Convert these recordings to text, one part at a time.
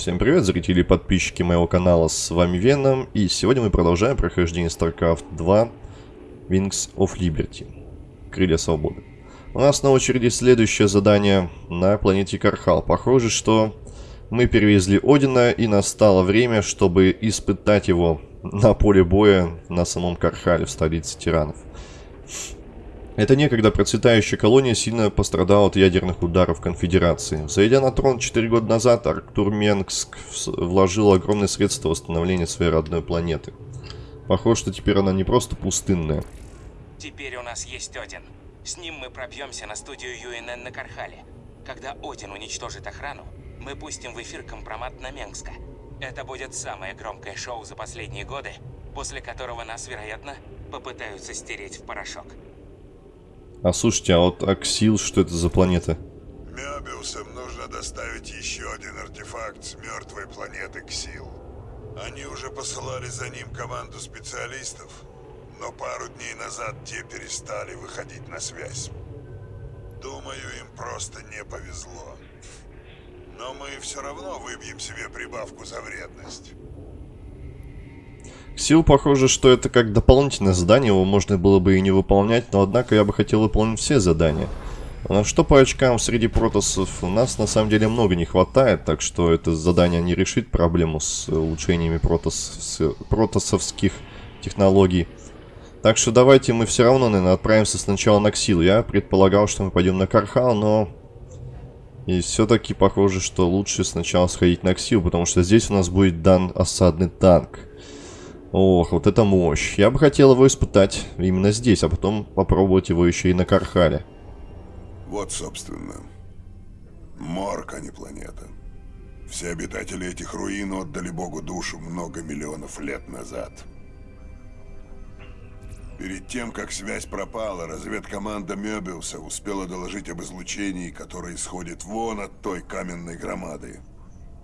Всем привет, зрители и подписчики моего канала, с вами Веном, и сегодня мы продолжаем прохождение StarCraft 2 Wings of Liberty, Крылья Свободы. У нас на очереди следующее задание на планете Кархал. Похоже, что мы перевезли Одина, и настало время, чтобы испытать его на поле боя на самом Кархале, в столице тиранов. Эта некогда процветающая колония сильно пострадала от ядерных ударов конфедерации. Зайдя на трон 4 года назад, Арктур Менгск вложил огромные средства в восстановление своей родной планеты. Похоже, что теперь она не просто пустынная. Теперь у нас есть Один. С ним мы пробьемся на студию ЮНН на Кархале. Когда Один уничтожит охрану, мы пустим в эфир компромат на Менгска. Это будет самое громкое шоу за последние годы, после которого нас, вероятно, попытаются стереть в порошок. А слушайте, а вот Аксил, что это за планета? Мебиусам нужно доставить еще один артефакт с мертвой планеты Ксил. Они уже посылали за ним команду специалистов, но пару дней назад те перестали выходить на связь. Думаю, им просто не повезло. Но мы все равно выбьем себе прибавку за вредность. Сил похоже, что это как дополнительное задание, его можно было бы и не выполнять, но однако я бы хотел выполнить все задания. На что по очкам среди протосов у нас на самом деле много не хватает, так что это задание не решит проблему с улучшениями протос... протосовских технологий. Так что давайте мы все равно, наверное, отправимся сначала на Ксил. Я предполагал, что мы пойдем на Кархал, но... И все-таки похоже, что лучше сначала сходить на Ксил, потому что здесь у нас будет дан осадный танк. Ох, вот это мощь. Я бы хотел его испытать именно здесь, а потом попробовать его еще и на Кархале. Вот, собственно, морг, а не планета. Все обитатели этих руин отдали Богу душу много миллионов лет назад. Перед тем, как связь пропала, разведкоманда Мёбиуса успела доложить об излучении, которое исходит вон от той каменной громады.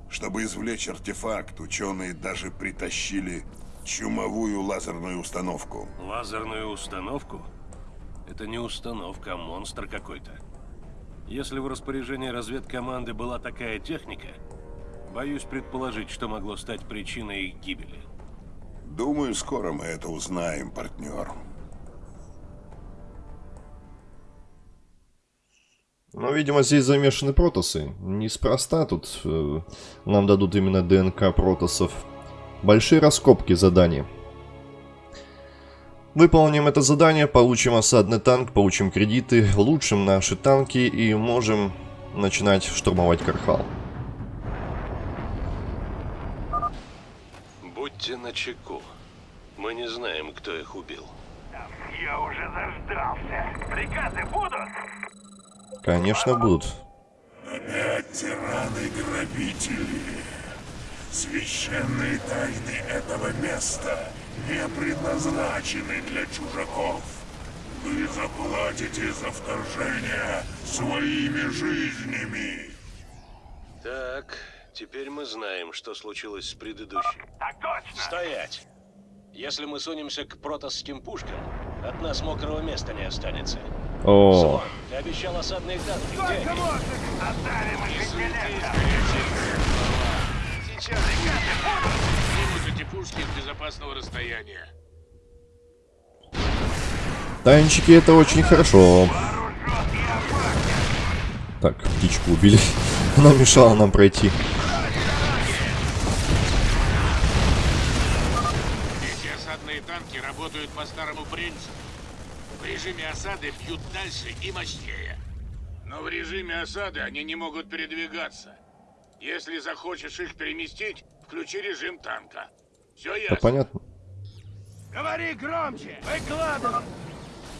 Чтобы извлечь артефакт, ученые даже притащили чумовую лазерную установку. Лазерную установку? Это не установка, а монстр какой-то. Если в распоряжении разведкоманды была такая техника, боюсь предположить, что могло стать причиной их гибели. Думаю, скоро мы это узнаем, партнер. Ну, видимо, здесь замешаны протосы. Неспроста тут э, нам дадут именно ДНК протосов. Большие раскопки задания. Выполним это задание, получим осадный танк, получим кредиты, улучшим наши танки и можем начинать штурмовать Кархал. Будьте начеку. Мы не знаем, кто их убил. Я уже заждался. Приказы будут? Конечно, будут. Опять тираны-грабители. Священные тайны этого места не предназначены для чужаков. Вы заплатите за вторжение своими жизнями. Так, теперь мы знаем, что случилось с предыдущим. Так точно. Стоять! Если мы сунемся к протосским пушкам, от нас мокрого места не останется. О, Слон, ты обещал осадные танки. Где они? можно? Оставим их интеллектом. Сейчас снимут эти пушки с безопасного расстояния. танчики это очень хорошо. Так, птичку убили. Она мешала нам пройти. Эти осадные танки работают по старому принципу. В режиме осады бьют дальше и мощнее. Но в режиме осады они не могут передвигаться. Если захочешь их переместить, включи режим танка. Все Да ясно? понятно. Говори громче. Выкладывай.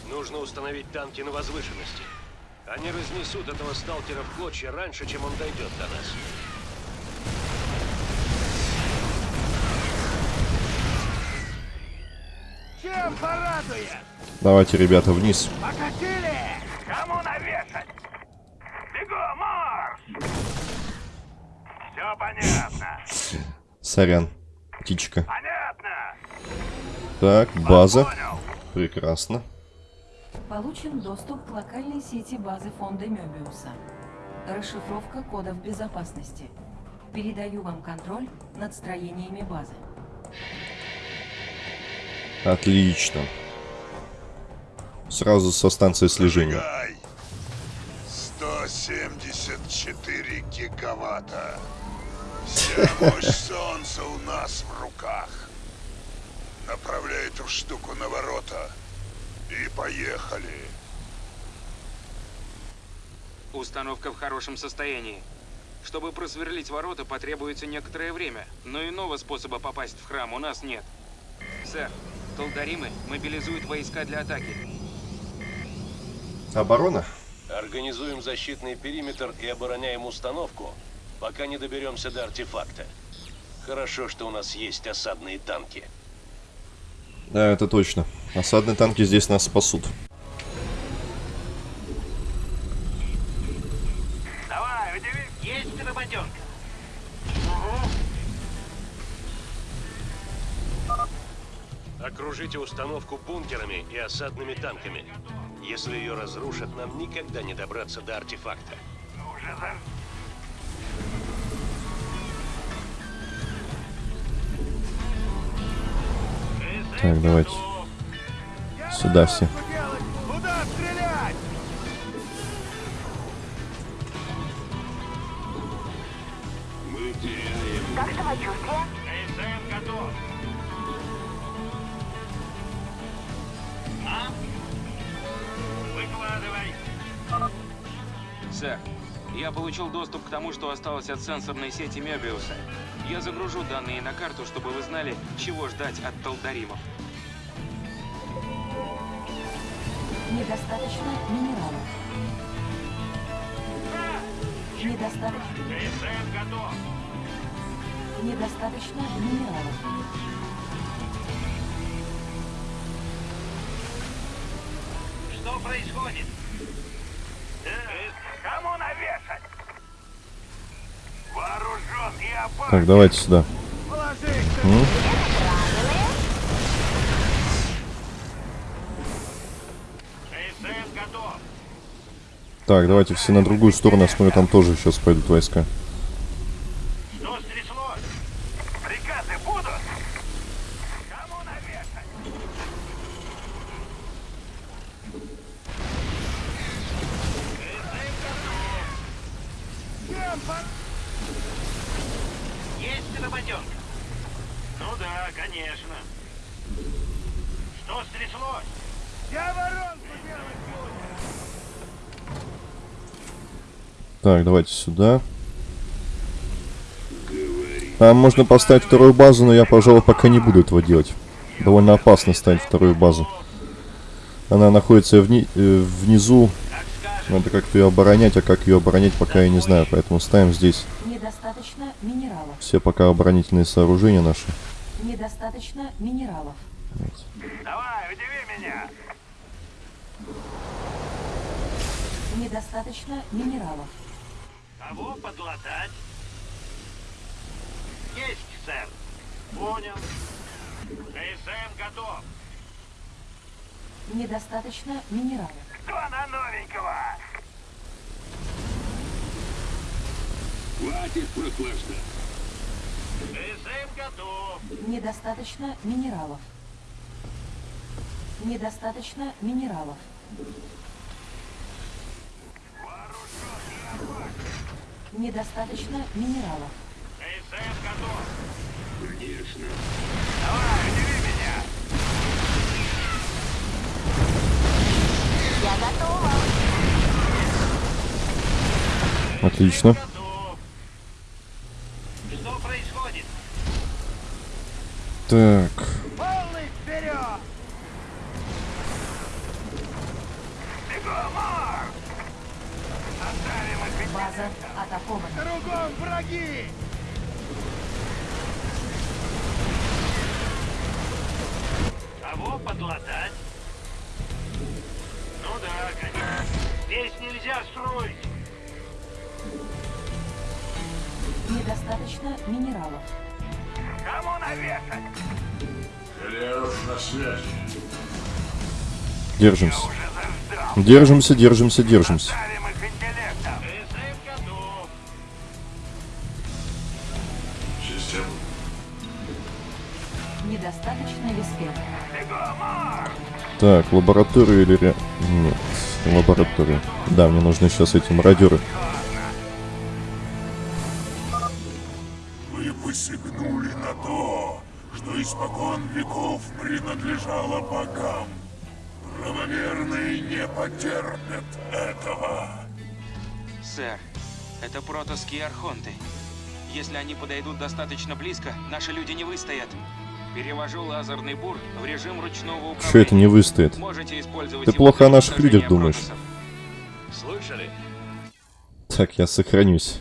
Нужно установить танки на возвышенности. Они разнесут этого сталкера в клочья раньше, чем он дойдет до нас. Чем порадует? Давайте, ребята, вниз. Покатили? Кому навешать? Все понятно. Сорян. Птичка. Понятно. Так, база. Понял. Прекрасно. Получен доступ к локальной сети базы фонда Мёбиуса. Расшифровка кодов безопасности. Передаю вам контроль над строениями базы. Отлично. Сразу со станции слежения. Гай. 174 гигаватта. Вся мощь солнца у нас в руках. Направляй эту штуку на ворота. И поехали. Установка в хорошем состоянии. Чтобы просверлить ворота, потребуется некоторое время, но иного способа попасть в храм у нас нет. Сэр, Толдаримы мобилизуют войска для атаки. Оборона? Организуем защитный периметр и обороняем установку, пока не доберемся до артефакта. Хорошо, что у нас есть осадные танки. Да, это точно. Осадные танки здесь нас спасут. Давай. Есть работенка. Окружите установку бункерами и осадными танками. Если ее разрушат, нам никогда не добраться до артефакта. Уже за... Так, давайте. Сюда все. А? Сэр, я получил доступ к тому, что осталось от сенсорной сети Мебиуса. Я загружу данные на карту, чтобы вы знали, чего ждать от Толдаримов. Недостаточно минералов. Недостаточно, КСМ готов. недостаточно минералов. Что происходит? Э, Кому навешать? Вооружен и опасен. Так, давайте сюда. М? Так, давайте все на другую сторону. Я смотрю, там тоже сейчас пойдут войска. Что стряслось? Приказы будут? Кому навешать? Есть работенка? Ну да, конечно. Что стряслось? Я воронку делать буду. Так, давайте сюда. Там можно поставить вторую базу, но я, пожалуй, пока не буду этого делать. Довольно опасно ставить вторую базу. Она находится вни- э, внизу. Надо как-то ее оборонять, а как ее оборонять, пока я не знаю. Поэтому ставим здесь Недостаточно минералов. все пока оборонительные сооружения наши. Недостаточно минералов. Давай, удиви меня. Недостаточно минералов. Кого подлатать? Есть, сэр. Понял. КСМ готов. Недостаточно минералов. Кто на новенького? Хватит прохлаждаться. КСМ готов. Недостаточно минералов. Недостаточно минералов. Недостаточно минералов. КСМ готов. Конечно. Давай, удиви меня. Я готова. Отлично. Готов. Что происходит? Так. Полный вперед! Бегом, Марк! Оставим их ведь База атакована. Кругом враги! Кого подлатать? Ну да, конечно. Здесь нельзя строить. Недостаточно минералов. Кому навешать? Галеров на связи. Держимся. Держимся, держимся, держимся. Так, лаборатория или... ре- Нет, лаборатория. Да, мне нужны сейчас эти мародеры. Вы посягнули на то, что испокон веков принадлежало богам. Правоверные не потерпят этого. Сэр, это протосские архонты. Если они подойдут достаточно близко, наши люди не выстоят. Перевожу лазерный бур в режим ручного управления. Что это не выстоит? Ты плохо о наших людях думаешь. Слышали? Так, я сохранюсь.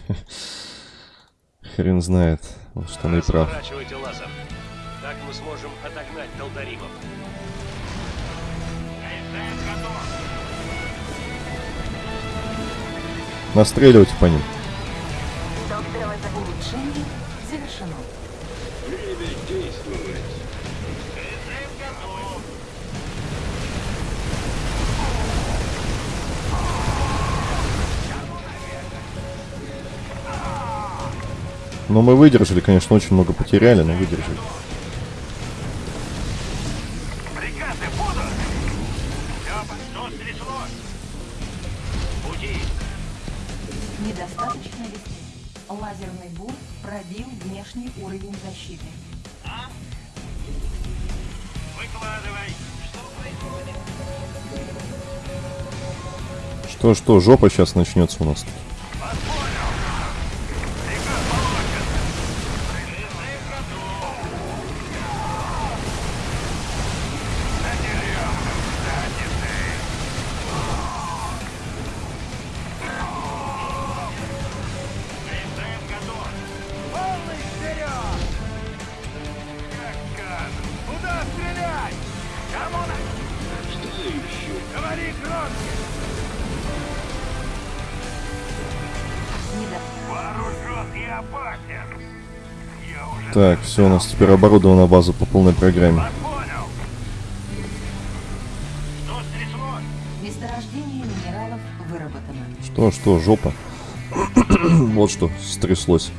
Хрен знает. Что он и прав. Лазер. Так мы сможем отогнать долдаримов. Настреливайте по ним. Но мы выдержали, конечно, очень много потеряли, но выдержали. Недостаточно веспена. Лазерный бур пробил внешний уровень защиты. Выкладывай. Что происходит? Что-что, жопа сейчас начнется у нас тут. Так, все, у нас теперь оборудована база по полной программе. понял. Что стряслось? Месторождение минералов выработано. Что, что, жопа. вот что стряслось.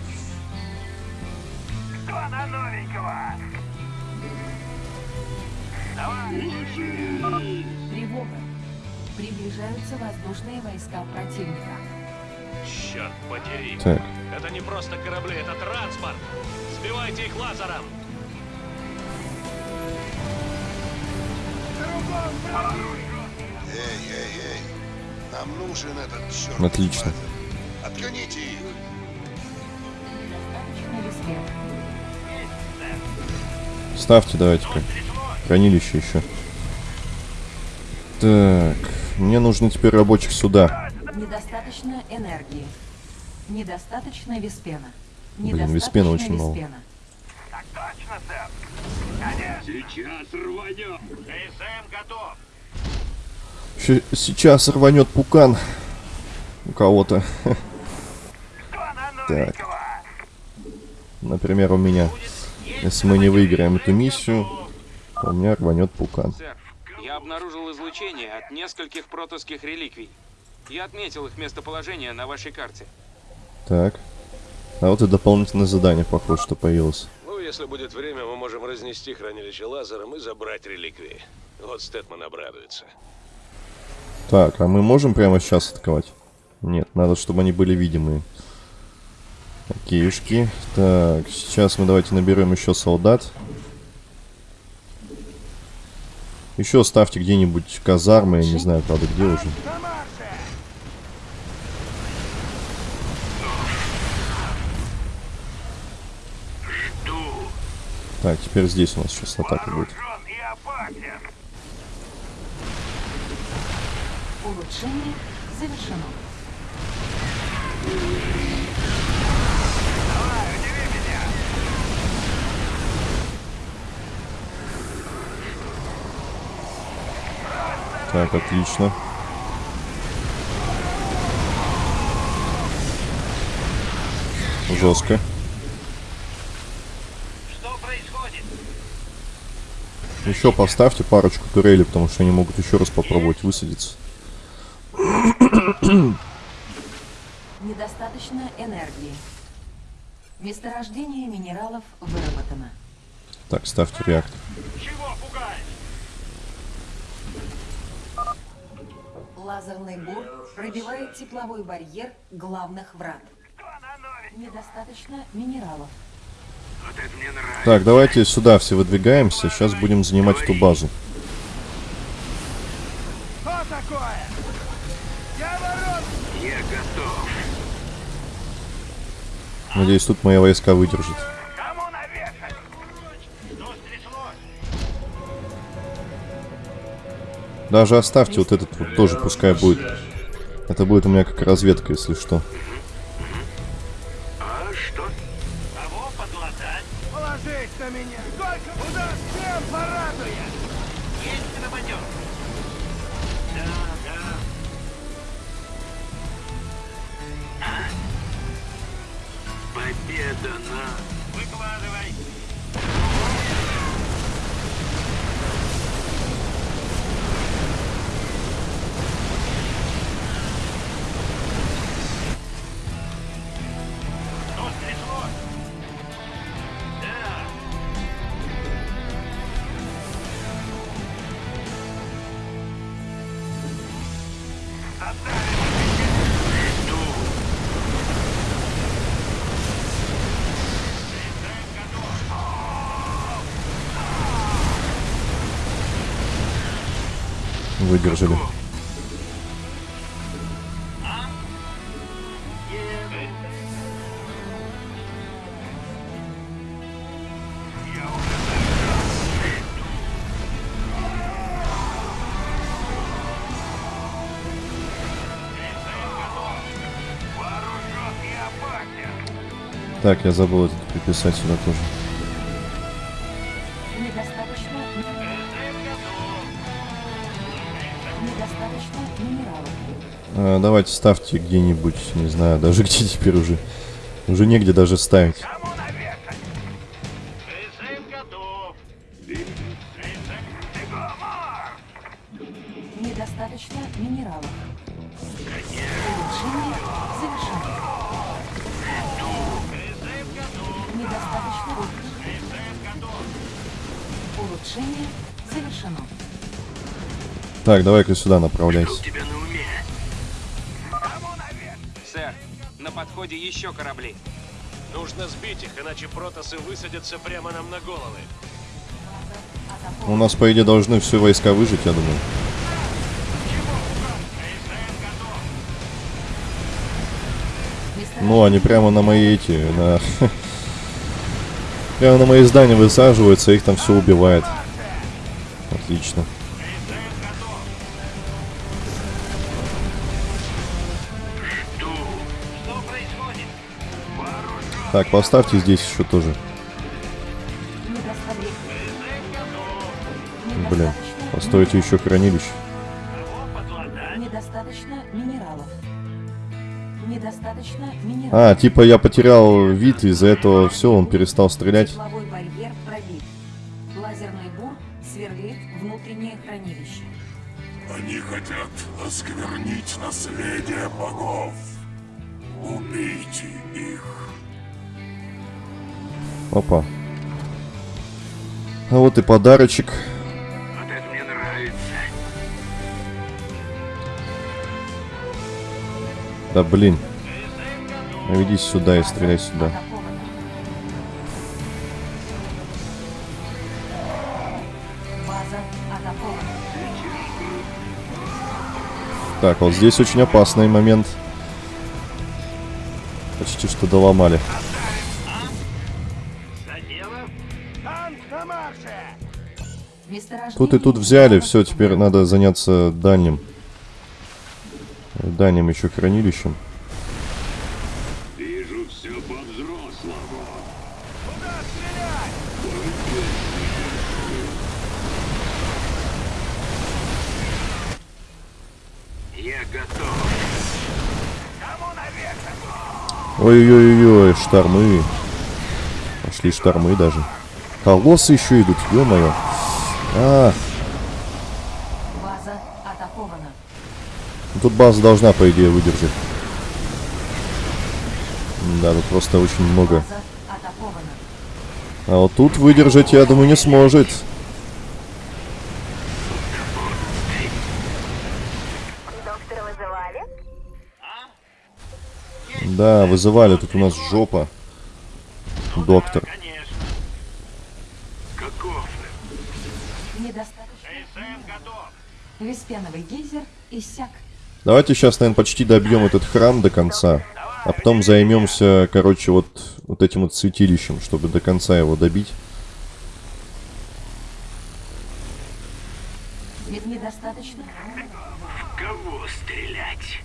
Ставьте давайте-ка. Хранилище еще. Так, мне нужно теперь рабочих сюда. Недостаточно энергии. Недостаточно веспена. Блин, веспена очень мало. веспена. Так точно, сэр. Конечно. Сейчас рванем. КСМ готов. Щ- сейчас рванет пукан у кого-то. Новенького? Например, у меня. Если мы не выиграем эту миссию, то у меня рванет пукан. Я обнаружил излучение от нескольких протосских реликвий. Я отметил их местоположение на вашей карте. Так. А вот и дополнительное задание, похоже, что появилось. Ну, если будет время, мы можем разнести хранилище лазером и забрать реликвии. Вот Стэтман обрадуется. Так, а мы можем прямо сейчас атаковать? Нет, надо, чтобы они были видимые. Окейшки. Так, сейчас мы давайте наберем еще солдат. Еще ставьте где-нибудь казармы, я не знаю, правда, где уже. Так, теперь здесь у нас сейчас атака будет. Улучшение завершено. Давай, удиви меня. Так, отлично. Жестко. Что происходит? Еще поставьте парочку турелей, потому что они могут еще раз попробовать высадиться. Недостаточно энергии. Месторождение минералов выработано. Так, ставьте реактор. Чего пугаешь? Лазерный бур пробивает тепловой барьер главных врат. Недостаточно минералов. Так, давайте сюда все выдвигаемся. Сейчас будем занимать эту базу. Что такое? Я ворот! Я готов. Надеюсь, тут мои войска выдержат. Даже оставьте вот этот вот тоже, пускай будет. Это будет у меня как разведка, если что. А что? Кого Выдержали. Так, я забыл это приписать сюда тоже. А, давайте ставьте где-нибудь, не знаю, даже где теперь уже. Уже негде даже ставить. Недостаточно минералов. Улучшение завершено. Недостаточно. Улучшение завершено. Так, давай-ка сюда направляйся. На подходе еще корабли. Нужно сбить их, иначе протасы высадятся прямо нам на головы. У нас, по идее, должны все войска выжить, я думаю. Ну, они прямо на мои эти, на... Прямо на мои здания высаживаются, их там все убивает. Отлично. Так, поставьте здесь еще тоже. Блин, постойте еще хранилище. Кого подлатать? Недостаточно минералов. Недостаточно минералов. А, типа я потерял вид, из-за этого все, он перестал стрелять. Тепловой барьер пробит. Лазерный бур сверлит внутреннее хранилище. Они хотят осквернить наследие богов. Убейте их. Опа. А вот и подарочек. Вот это мне нравится. Да блин. Наведись сюда и стреляй сюда. Так, вот здесь очень опасный момент. Почти что доломали. Тут и тут взяли, все, теперь надо заняться дальним. Дальним еще хранилищем. Вижу все по-взрослому. Куда стрелять? Я готов. Кому? Ой-ой-ой, штормы. Пошли штормы даже. Колоссы еще идут, ё-моё. А, База атакована. тут база должна, по идее, выдержать. Да, тут просто очень много База А вот тут выдержать, я думаю, не сможет. Да, вызывали, тут у нас жопа. Доктор. Конечно. Каков? Недостаточно. СМ готов. Веспеновый гейзер иссяк. Давайте сейчас, наверное, почти добьем этот храм до конца. А потом займемся, короче, вот, вот этим вот святилищем, чтобы до конца его добить. Ведь недостаточно. В кого стрелять?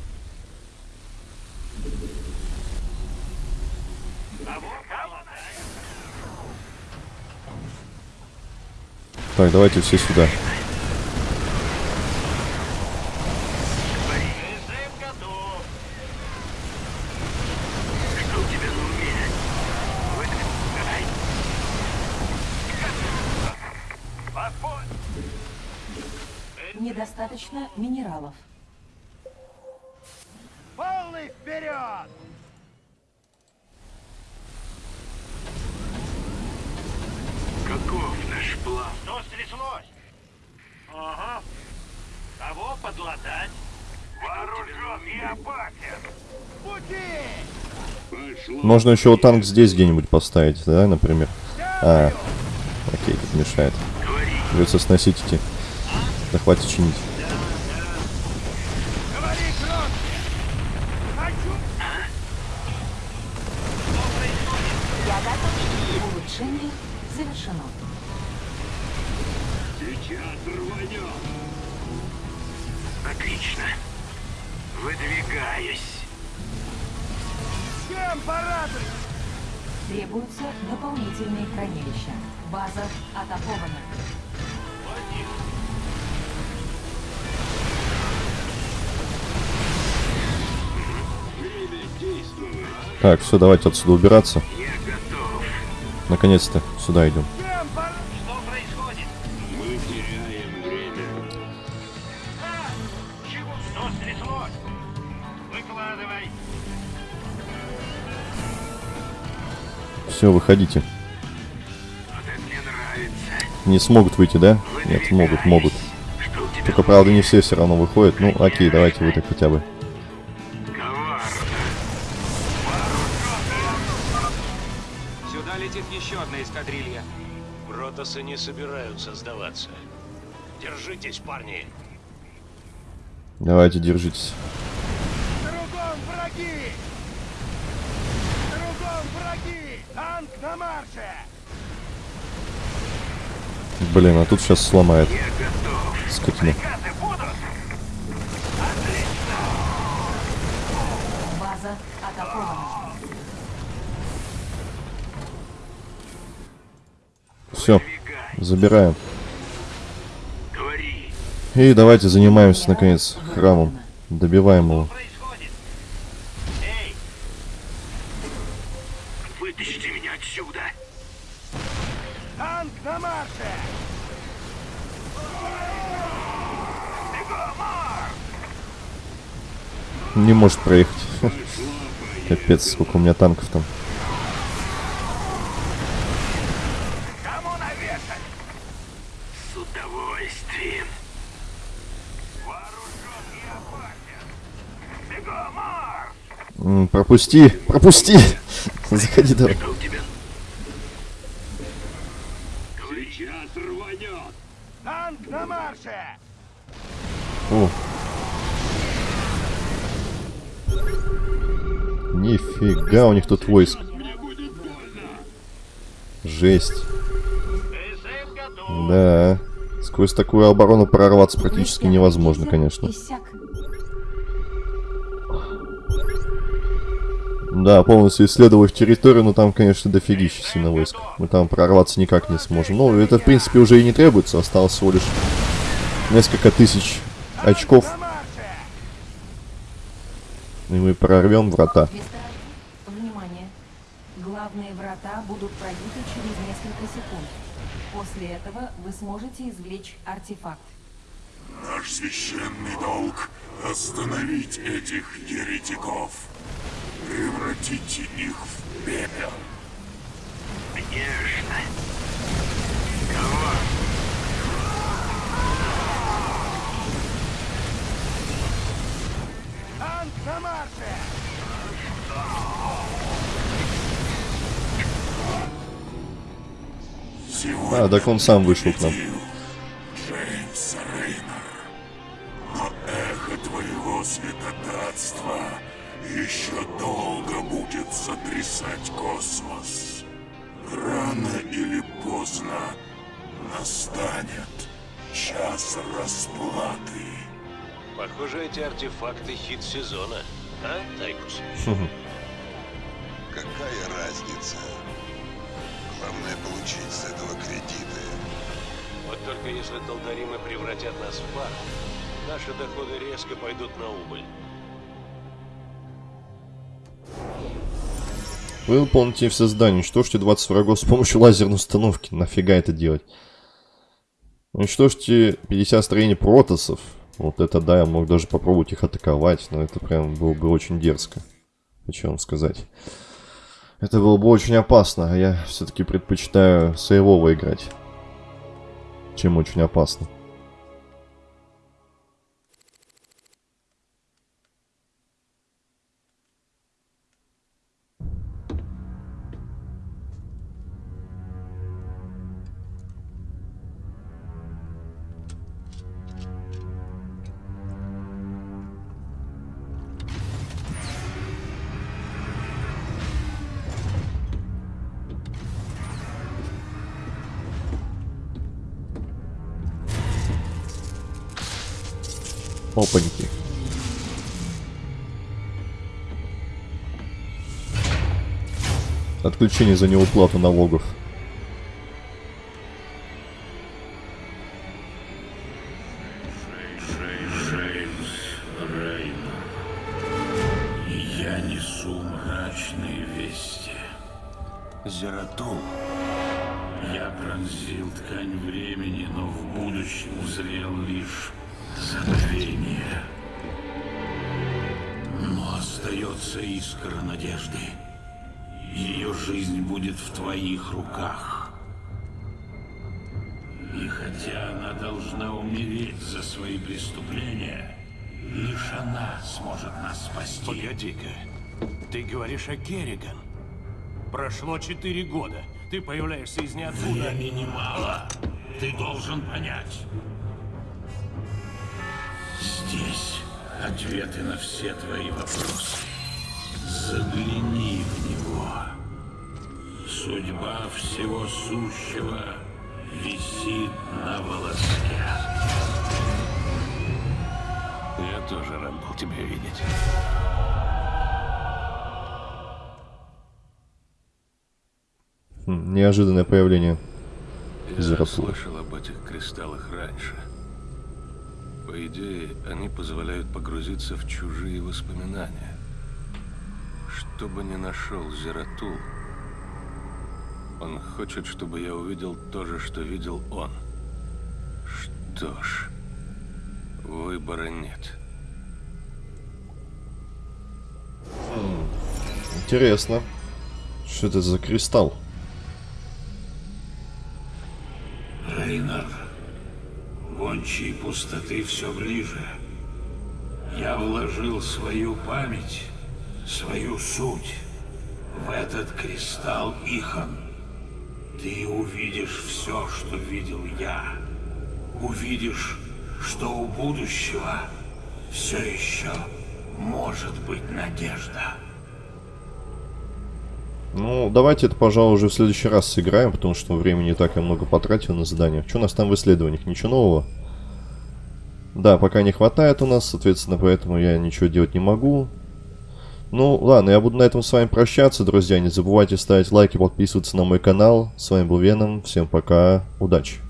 Кого? Так, давайте все сюда. СМ готов. Что у тебя на уме? Выдвигай. Подпой. Минералов. Полный вперед! Каков наш план? Что стряслось? Ага. Кого подлатать? Вооружен и опасен. Пути! Можно еще вот танк здесь где-нибудь поставить, да, например? А, окей, тут мешает. Придется сносить эти. Да хватит чинить. Так, все, давайте отсюда убираться. Наконец-то сюда идем. Все, выходите. Не смогут выйти, да? Нет, могут, могут. Только, правда, не все все равно выходят. Ну, окей, давайте вы так хотя бы. Протасы не собираются сдаваться. Держитесь, парни. Давайте, держитесь. Кругом враги! Кругом враги! Танк на марше! Блин, а тут сейчас сломает. Я готов. Скотина. Приказы забираем. Говори. И давайте занимаемся, наконец, храмом. Добиваем его. Происходит? Эй! Вытащите меня отсюда! Танк на марше! Не может проехать. Капец, сколько у меня танков там. Кому навешать? С удовольствием. Вооружен и опасен. Бегом, марш! М, Пропусти, пропусти! Заходи давай. О. Нифига у них тут войск. Жесть. Да. Сквозь такую оборону прорваться практически невозможно, конечно. Да, полностью исследовав территорию, но там, конечно, дофигища сильно войск. Мы там прорваться никак не сможем. Ну, это, в принципе, уже и не требуется. Осталось всего лишь несколько тысяч очков, и мы прорвем врата. Внимание. Главные врата будут пробиты через несколько секунд. После этого вы сможете извлечь артефакт. Наш священный долг — остановить этих еретиков. Превратите их в пепел. Конечно. Кого? Танк а, так он сам вышел к нам. Пойдут на убыль. Вы выполните все задания. Уничтожьте 20 врагов с помощью лазерной установки. Нафига это делать? Уничтожьте 50 строений протосов. Вот это да, я мог даже попробовать их атаковать, но это прям было бы очень дерзко. Хочу вам сказать. Это было бы очень опасно, а я все-таки предпочитаю сейвово играть. Чем очень опасно. Опаньки. Отключение за неуплату налогов. Четыре года. Ты появляешься из ниоткуда. Времени мало. Ты должен понять. Здесь ответы на все твои вопросы. Загляни в него. Судьба всего сущего висит на волоске. Я тоже рад был тебя видеть. Неожиданное появление. Я слышал об этих кристаллах раньше. По идее, они позволяют погрузиться в чужие воспоминания. Что бы ни нашел Зератул, он хочет, чтобы я увидел то же, что видел он. Что ж, выбора нет. Интересно. Что это за кристалл? Пустоты все ближе. Я вложил свою память, свою суть в этот кристалл Ихан. Ты увидишь все, что видел я. Увидишь, что у будущего все еще может быть надежда. Ну, давайте это, пожалуй, уже в следующий раз сыграем, потому что времени так я много потратил на задание. Что у нас там в исследованиях? Ничего нового? Да, пока не хватает у нас, соответственно, поэтому я ничего делать не могу. Ну, ладно, я буду на этом с вами прощаться, друзья. Не забывайте ставить лайки, подписываться на мой канал. С вами был Веном. Всем пока, удачи.